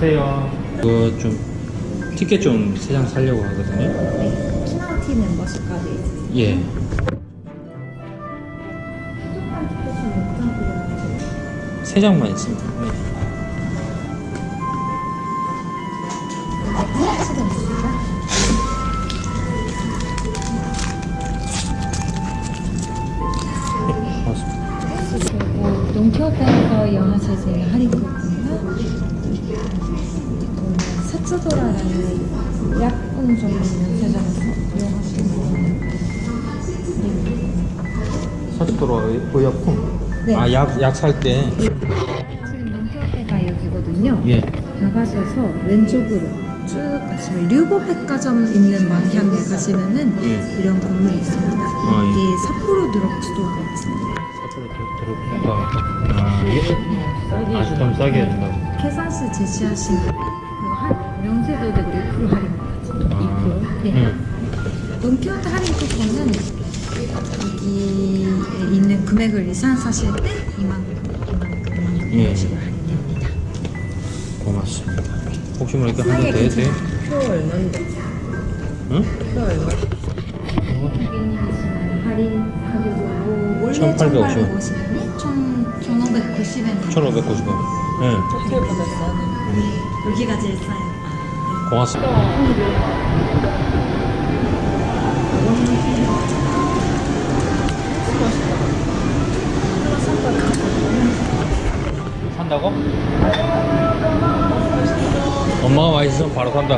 안녕하세요. 이거 좀 티켓 좀 세 장 살려고 하거든요. 네, 키나우티 멤버십까지 예. 몇장 드려요? 세 장만 있습니다. 네. 동키호테에서 이용하실 수 있는 할인 쿠폰과 사츠도라라는 약품 전문 수 있는 할인 사주도로 의약품. 네. 아, 약, 약 살 때. 지금 여기거든요. 예. 나가셔서 왼쪽으로 쭉 가시면 류보 백화점 있는 방향에 가시면은 예. 이런 건물이 있습니다. 아, 예. 이게 삿포로 드럭스토어가 있습니다. 사주로 들어볼까? 아, 예. 아, 좀 싸게 해준다고. 계산서 제시하신 그 한, 명세도 되고 2% 할인까지. 아, 2%. 네. 음. 돈키호테 할인 쿠폰은 여기에 있는 금액을 이상 사실 때 이만큼, 이만큼, 이만큼 예. 식으로 할인됩니다. 고맙습니다. 혹시 모르니까 한번 더 해도 돼요? 표 얼마인데? 응? 표 얼마? 할인 원래 1850 1850원이 1590원 1590원. 예. 호텔보다 싸네. 여기가 제일 싸요 고맙습니다. 산다고? 엄마가 맛있으면 바로 산다.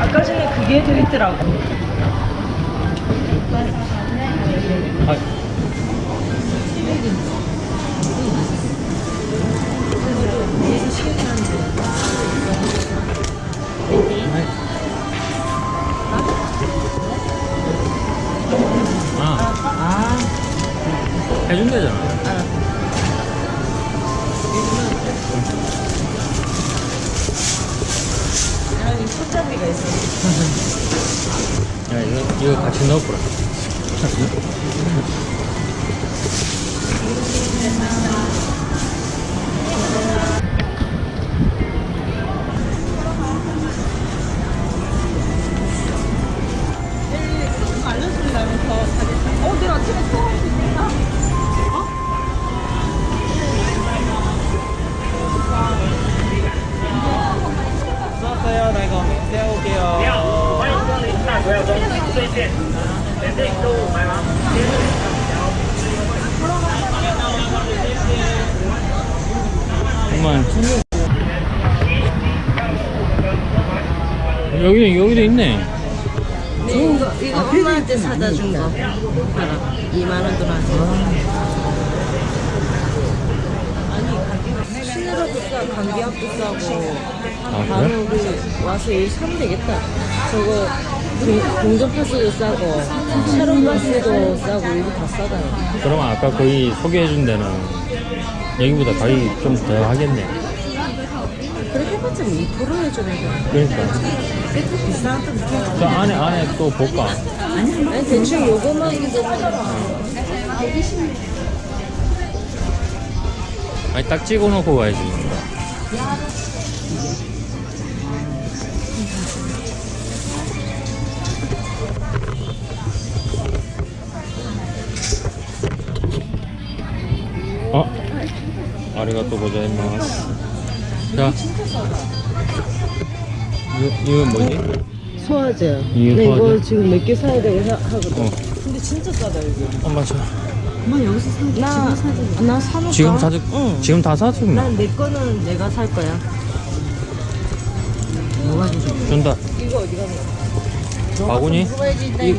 아까 전에 그게 들있더라고. 아, 아, 해준대잖아. 여기 손잡이가 있어. 야, 이거, 이거 같이 넣어보라. 여기 여기도 있네. 거, 이거 엄마한테 사다 준 거. 봐라. 2만 원 들어왔어. 아니, 신으로도 싸, 감기약도 싸고. 아 바로 그래? 우리 와서 일 사면 되겠다. 저거 공- 공전파스도 싸고 샤론파스도 싸고 이거 다 싸다. 그럼 아까 거기 소개해준 데는 여기보다 가격이 좀 더 하겠네. 그렇게 해봤자 2% 해주는 그러니까 거. 비싼 또 비싼 저 안에 안에 또 볼까? 아니 대충 요거만 아니 딱 찍어놓고 가야지. 아리가또 고자이마스. 자. 이거, 이건 뭐지? 소화제. 이게 근데 소화제? 이거 지금 몇 개 사야 되고 하, 하거든. 어. 근데 진짜 싸다 여기. 엄마 저 엄마 여기서 사. 나, 나 사놓을까? 지금 사줄 응. 지금 다 사주면 난내 거는 내가 살 거야. 뭐가 주죠? 준다. 이거 어디 가냐? 바구니? 이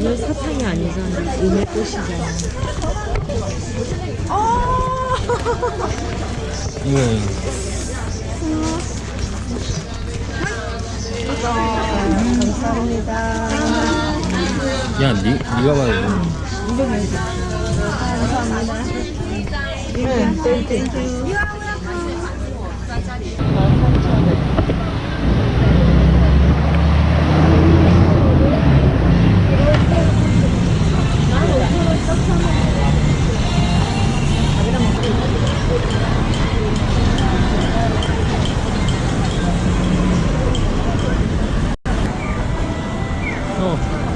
이건 사탕이 아니잖아. 음의 꽃이잖아. 이거. 야, 니, 니가 봐야 네, 땡땡.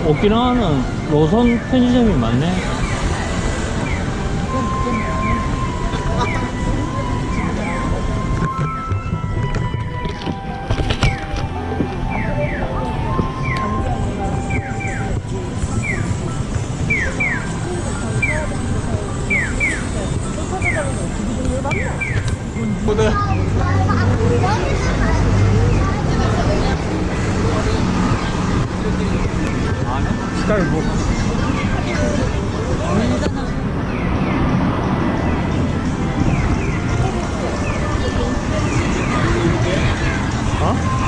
오키나와는 로선 편의점이 많네. 啊！